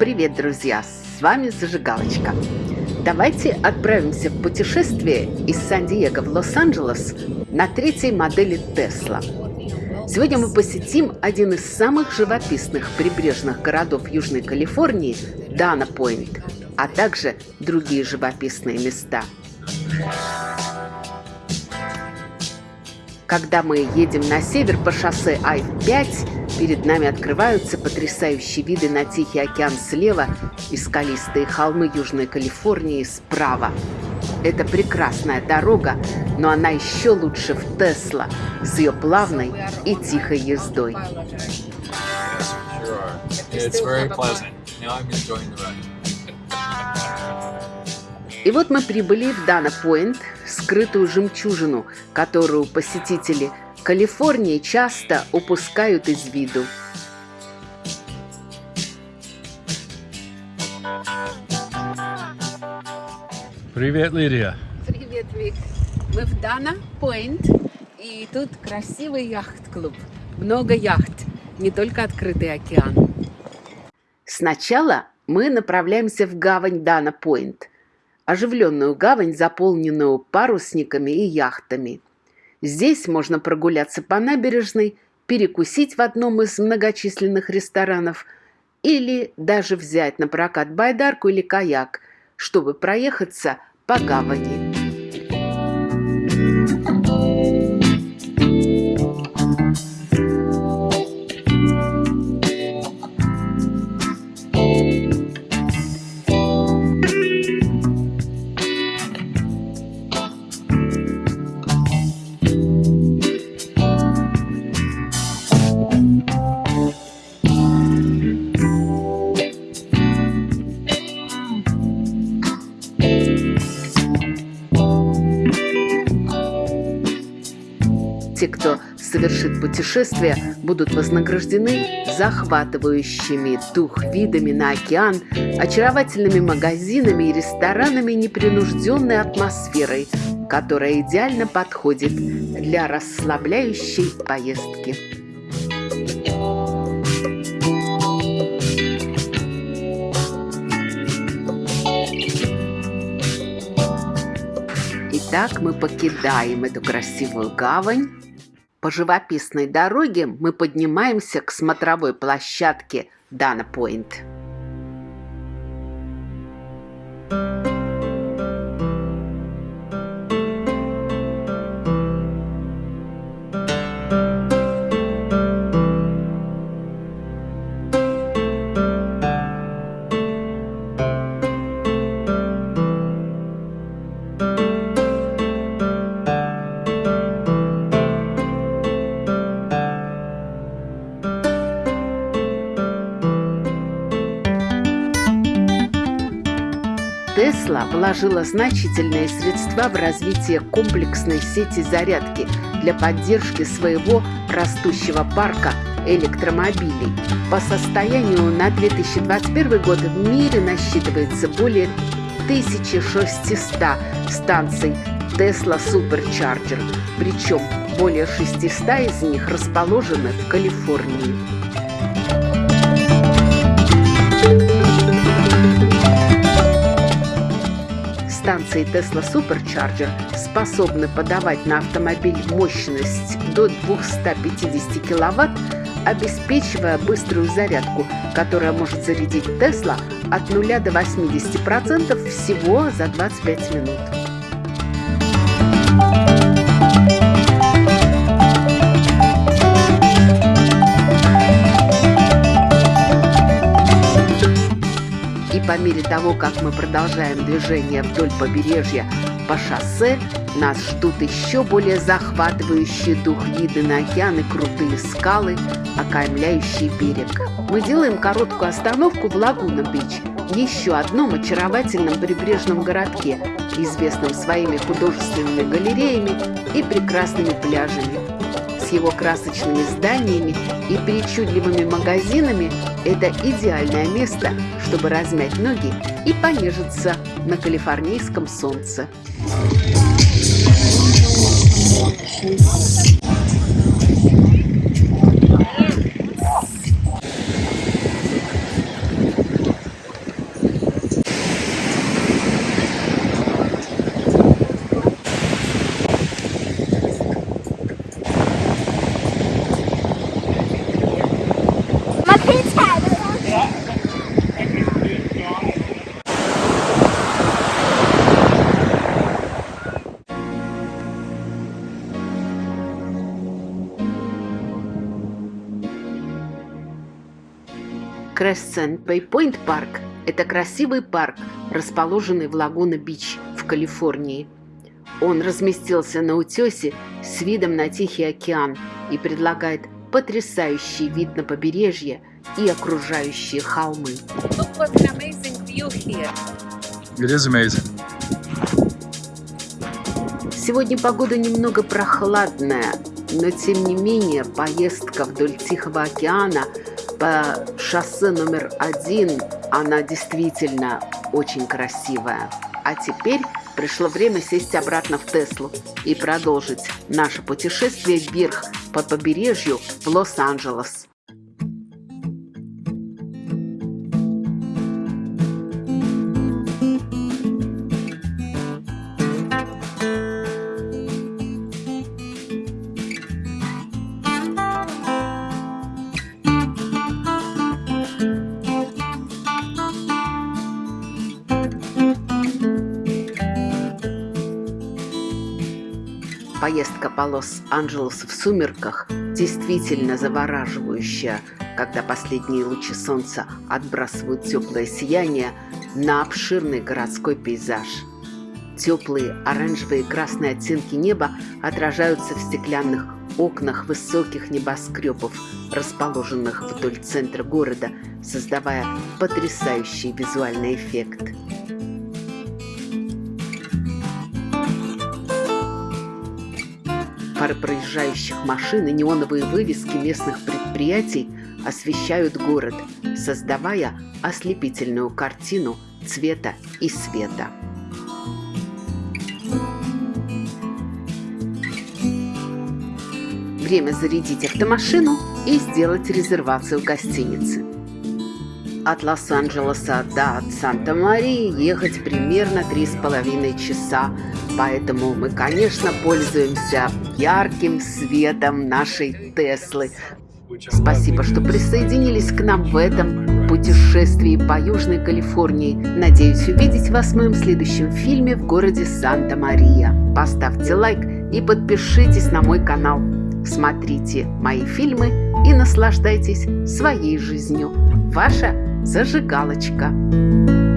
Привет, друзья! С вами Зажигалочка. Давайте отправимся в путешествие из Сан-Диего в Лос-Анджелес на третьей модели Тесла. Сегодня мы посетим один из самых живописных прибрежных городов Южной Калифорнии – Дана-Пойнт, а также другие живописные места. Когда мы едем на север по шоссе Ай-5, перед нами открываются потрясающие виды на Тихий океан слева и скалистые холмы Южной Калифорнии справа. Это прекрасная дорога, но она еще лучше в Тесла с ее плавной и тихой ездой. И вот мы прибыли в Дана-Пойнт, скрытую жемчужину, которую посетители Калифорнии часто упускают из виду. Привет, Лидия. Привет, Вик. Мы в Дана Пойнт, и тут красивый яхт-клуб. Много яхт, не только открытый океан. Сначала мы направляемся в гавань Дана Пойнт оживленную гавань, заполненную парусниками и яхтами. Здесь можно прогуляться по набережной, перекусить в одном из многочисленных ресторанов или даже взять на прокат байдарку или каяк, чтобы проехаться по гавани. Те, кто совершит путешествие, будут вознаграждены захватывающими дух видами на океан, очаровательными магазинами и ресторанами непринужденной атмосферой, которая идеально подходит для расслабляющей поездки. Итак, мы покидаем эту красивую гавань по живописной дороге мы поднимаемся к смотровой площадке Дана Пойнт. Тесла вложила значительные средства в развитие комплексной сети зарядки для поддержки своего растущего парка электромобилей. По состоянию на 2021 год в мире насчитывается более 1600 станций Tesla Supercharger, причем более 600 из них расположены в Калифорнии. Станции Tesla Supercharger способны подавать на автомобиль мощность до 250 кВт, обеспечивая быструю зарядку, которая может зарядить Tesla от 0 до 80% всего за 25 минут. По мере того, как мы продолжаем движение вдоль побережья по шоссе, нас ждут еще более захватывающие дух виды на океан и крутые скалы, окаймляющие берег. Мы делаем короткую остановку в Лагуна-Бич, еще одном очаровательном прибрежном городке, известном своими художественными галереями и прекрасными пляжами с его красочными зданиями и причудливыми магазинами – это идеальное место, чтобы размять ноги и понежиться на калифорнийском солнце. his Crescent Bay Point Парк – это красивый парк, расположенный в Лагуна-Бич в Калифорнии. Он разместился на утесе с видом на Тихий океан и предлагает потрясающий вид на побережье и окружающие холмы. Сегодня погода немного прохладная, но тем не менее поездка вдоль Тихого океана по шоссе номер один, она действительно очень красивая. А теперь пришло время сесть обратно в Теслу и продолжить наше путешествие вверх по побережью в Лос-Анджелес. Поездка по Лос-Анджелесу в сумерках действительно завораживающая, когда последние лучи солнца отбрасывают теплое сияние на обширный городской пейзаж. Теплые оранжевые и красные оттенки неба отражаются в стеклянных окнах высоких небоскребов, расположенных вдоль центра города, создавая потрясающий визуальный эффект. Фары проезжающих машин и неоновые вывески местных предприятий освещают город, создавая ослепительную картину цвета и света. Время зарядить автомашину и сделать резервацию гостиницы. От Лос-Анджелеса до Санта-Марии ехать примерно три с половиной часа, поэтому мы, конечно, пользуемся ярким светом нашей Теслы. Спасибо, что присоединились к нам в этом путешествии по Южной Калифорнии. Надеюсь увидеть вас в моем следующем фильме в городе Санта-Мария. Поставьте лайк и подпишитесь на мой канал. Смотрите мои фильмы и наслаждайтесь своей жизнью. Ваша зажигалочка.